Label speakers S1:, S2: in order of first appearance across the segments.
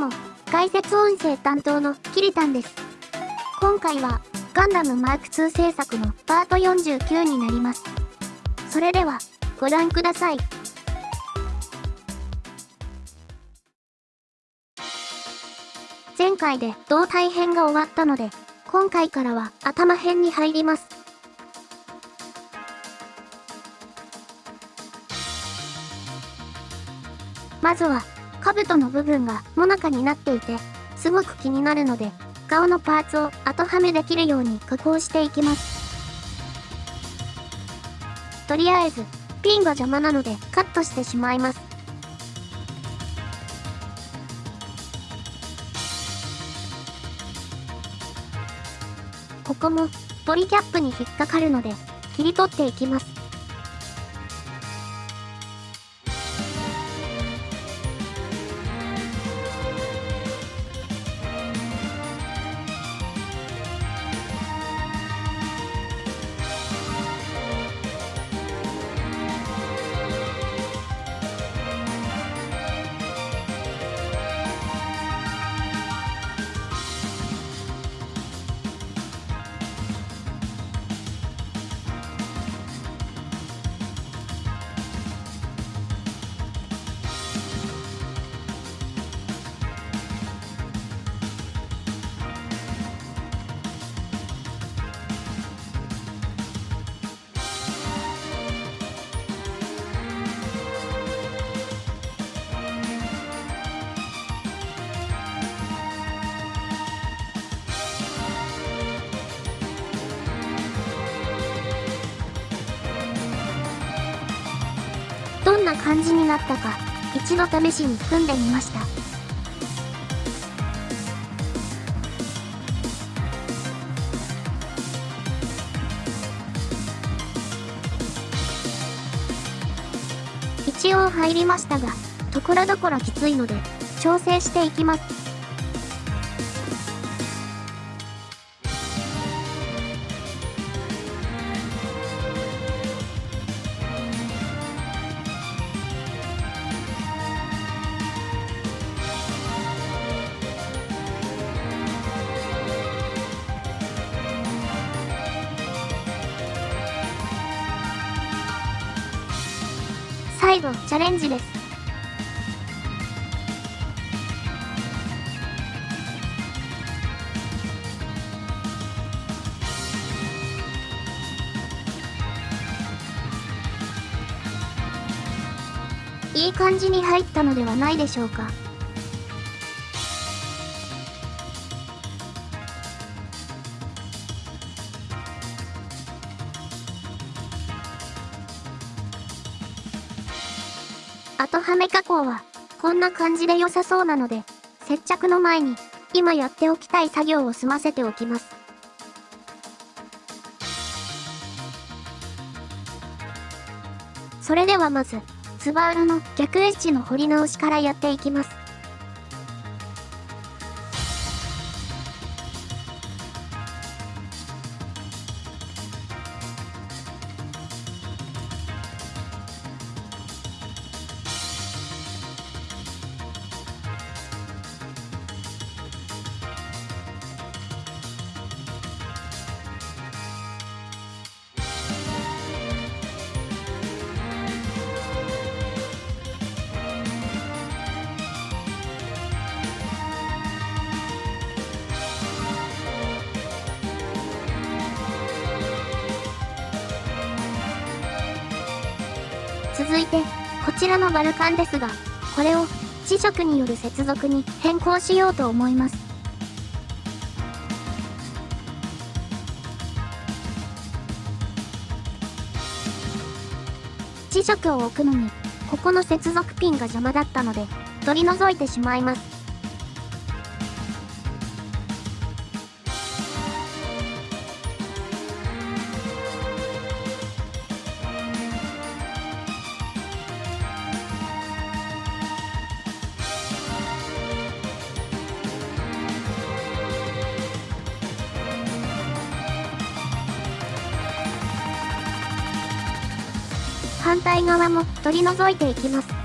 S1: も、解説音声担当のキリタンです。今回は、ガンダムマーク2制作のパート49になります。それでは、ご覧ください。前回で胴体編が終わったので、今回からは頭編に入ります。まずは、兜の部分がもなかになっていて、すごく気になるので、顔のパーツを後はめできるように加工していきます。とりあえず、ピンが邪魔なのでカットしてしまいます。ここもポリキャップに引っかかるので切り取っていきます。感じになったか、一度試しに組んでみました。一応入りましたが、ところどころきついので、調整していきます。最後、チャレンジです。いい感じに入ったのではないでしょうか。後はめ加工は、こんな感じで良さそうなので、接着の前に、今やっておきたい作業を済ませておきます。それではまず、ツバールの逆エッジの彫り直しからやっていきます。続いて、こちらのバルカンですが、これを磁石による接続に変更しようと思います。磁石を置くのに、ここの接続ピンが邪魔だったので、取り除いてしまいます。反対側も取り除いていきます。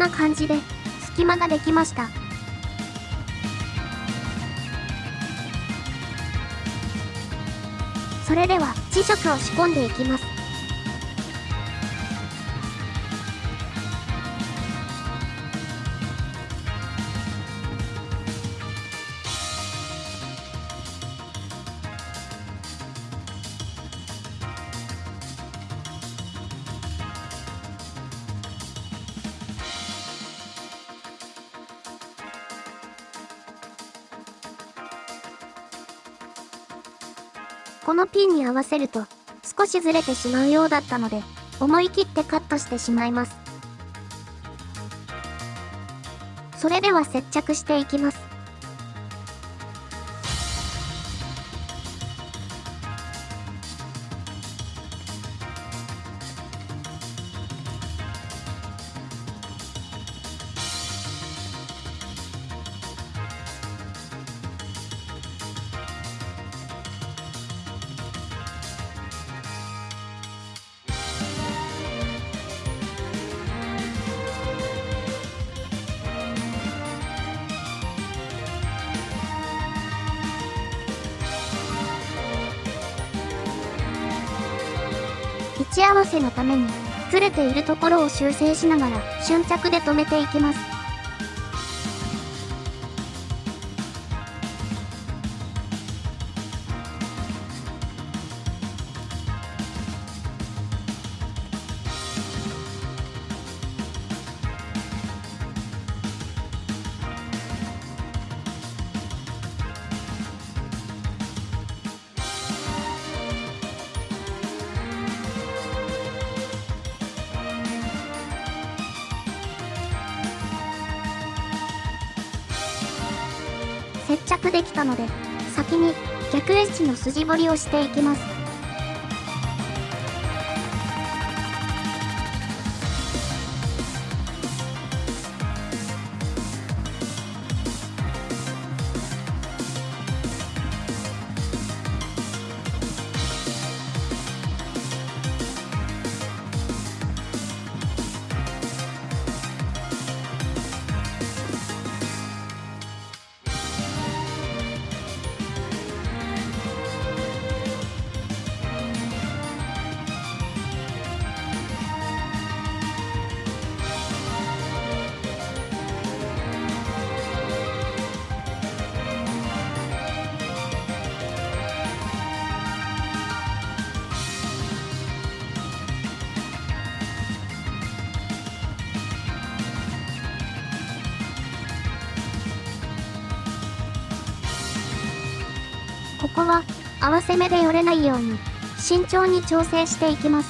S1: な感じで、隙間ができました。それでは、磁石を仕込んでいきます。このピンに合わせると、少しずれてしまうようだったので、思い切ってカットしてしまいます。それでは接着していきます。ち合わせのために、ずれているところを修正しながら、瞬着で止めていきます。着できたので、先に逆エッジの筋彫りをしていきます。ここは合わせ目で寄れないように慎重に調整していきます。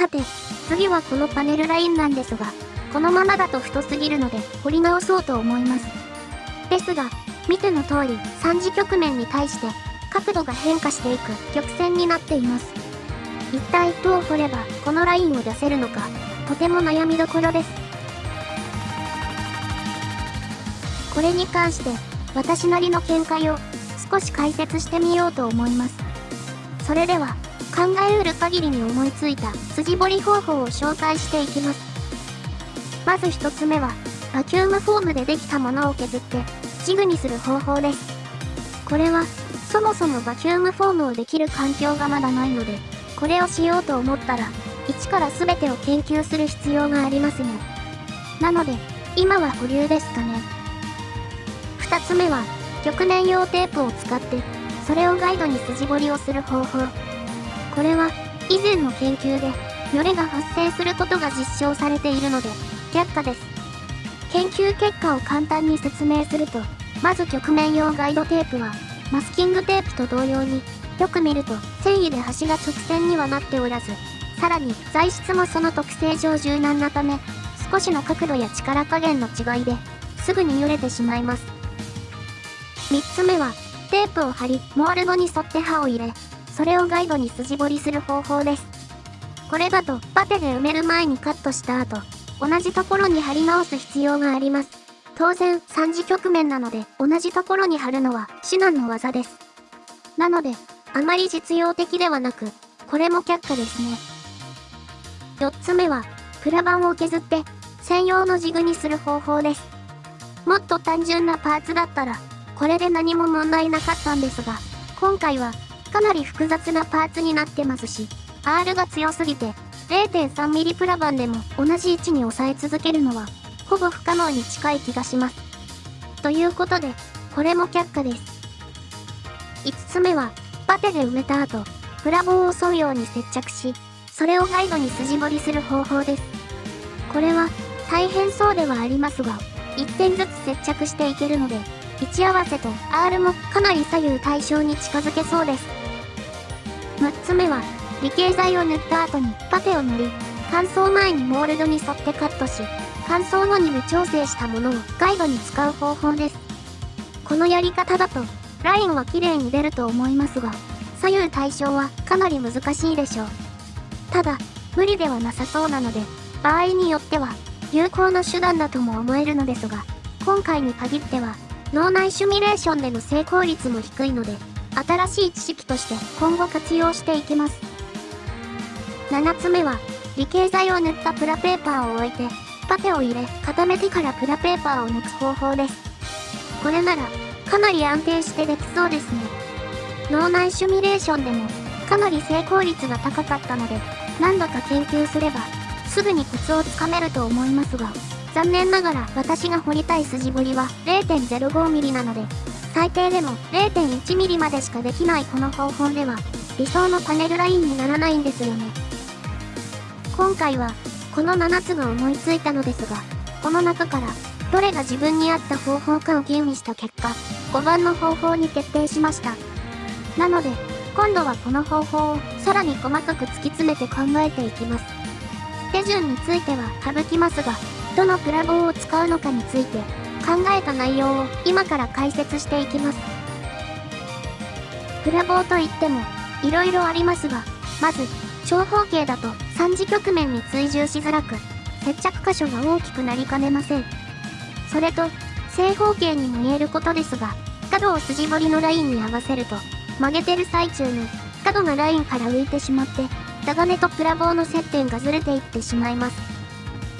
S1: さて、次はこのパネルラインなんですが、このままだと太すぎるので掘り直そうと思います。ですが、見ての通り3次局面に対して角度が変化していく曲線になっています。一体どう掘ればこのラインを出せるのか、とても悩みどころです。これに関して、私なりの見解を少し解説してみようと思います。それでは、考えうる限りに思いついた筋彫り方法を紹介していきます。まず一つ目は、バキュームフォームでできたものを削ってジグにする方法です。これは、そもそもバキュームフォームをできる環境がまだないので、これをしようと思ったら、一から全てを研究する必要がありますね。なので、今は保留ですかね。二つ目は、極年用テープを使って、それをガイドに筋彫りをする方法。これは、以前の研究で、よれが発生することが実証されているので、却下です。研究結果を簡単に説明すると、まず曲面用ガイドテープは、マスキングテープと同様に、よく見ると繊維で端が直線にはなっておらず、さらに材質もその特性上柔軟なため、少しの角度や力加減の違いで、すぐに揺れてしまいます。3つ目は、テープを貼り、モールドに沿って刃を入れ、それをガイドに筋彫りする方法です。これだと、パテで埋める前にカットした後、同じところに貼り直す必要があります。当然、3次局面なので、同じところに貼るのは至難の技です。なので、あまり実用的ではなく、これも却下ですね。4つ目は、プラ板を削って、専用のジグにする方法です。もっと単純なパーツだったら、これで何も問題なかったんですが、今回は、かなり複雑なパーツになってますし、R が強すぎて、0.3mm プラ板でも同じ位置に押さえ続けるのは、ほぼ不可能に近い気がします。ということで、これも却下です。5つ目は、パテで埋めた後、プラ棒を沿うように接着し、それをガイドに筋彫りする方法です。これは、大変そうではありますが、1点ずつ接着していけるので、位置合わせと R もかなり左右対称に近づけそうです。6つ目は、理系剤を塗った後にパテを塗り、乾燥前にモールドに沿ってカットし、乾燥後に無調整したものをガイドに使う方法です。このやり方だとラインは綺麗に出ると思いますが、左右対称はかなり難しいでしょう。ただ、無理ではなさそうなので、場合によっては、有効な手段だとも思えるのですが、今回に限っては、脳内シミュレーションでの成功率も低いので、新しい知識として今後活用していきます。7つ目は、理系剤を塗ったプラペーパーを置いて、パテを入れ、固めてからプラペーパーを抜く方法です。これなら、かなり安定してできそうですね。脳内シミュレーションでもかなり成功率が高かったので、何度か研究すれば、すぐにコツをつかめると思いますが、残念ながら私が掘りたい筋彫りは 0.05mm なので、最低でも 0.1mm までしかできないこの方法では、理想のパネルラインにならないんですよね。今回は、この7つが思いついたのですが、この中からどれが自分に合った方法かを吟味した結果、5番の方法に決定しました。なので、今度はこの方法をさらに細かく突き詰めて考えていきます。手順については省きますが、どのプラ棒を使うのかについて考えた内容を今から解説していきます。プラ棒といっても、色々ありますが、まず、長方形だと3次局面に追従しづらく、接着箇所が大きくなりかねません。それと、正方形にも見えることですが、角を筋彫りのラインに合わせると、曲げてる最中に、角がラインから浮いてしまって、タガネとプラ棒の接点がずれていってしまいます。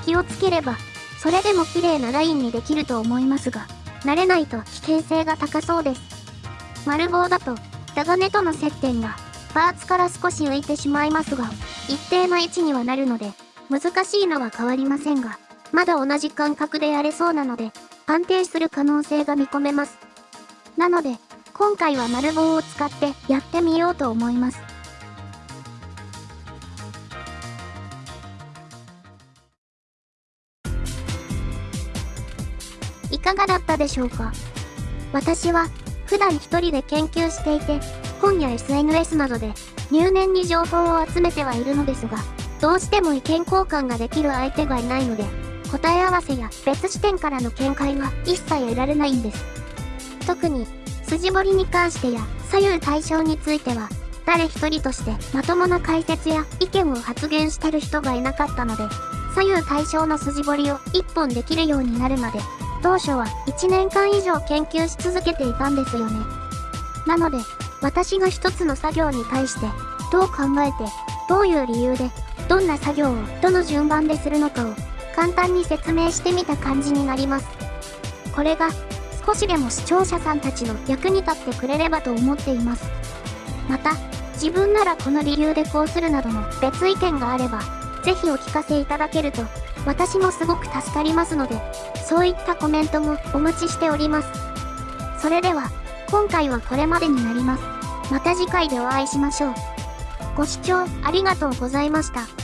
S1: 気をつければ、それでも綺麗なラインにできると思いますが、慣れないと危険性が高そうです。丸棒だと、タガネとの接点が、パーツから少し浮いてしまいますが、一定の位置にはなるので、難しいのは変わりませんが、まだ同じ感覚でやれそうなので、安定する可能性が見込めます。なので、今回は丸棒を使ってやってみようと思います。かがだったでしょうか？私は普段一人で研究していて、本や SNS などで入念に情報を集めてはいるのですが、どうしても意見交換ができる相手がいないので、答え合わせや別視点からの見解が一切得られないんです。特に、筋彫りに関してや左右対称については、誰一人としてまともな解説や意見を発言してる人がいなかったので、左右対称の筋彫りを一本できるようになるまで、当初は1年間以上研究し続けていたんですよね。なので、私が一つの作業に対して、どう考えて、どういう理由で、どんな作業をどの順番でするのかを簡単に説明してみた感じになります。これが少しでも視聴者さんたちの役に立ってくれればと思っています。また、自分ならこの理由でこうするなどの別意見があれば、ぜひお聞かせいただけると、私もすごく助かりますので、そういったコメントもお待ちしております。それでは、今回はこれまでになります。また次回でお会いしましょう。ご視聴ありがとうございました。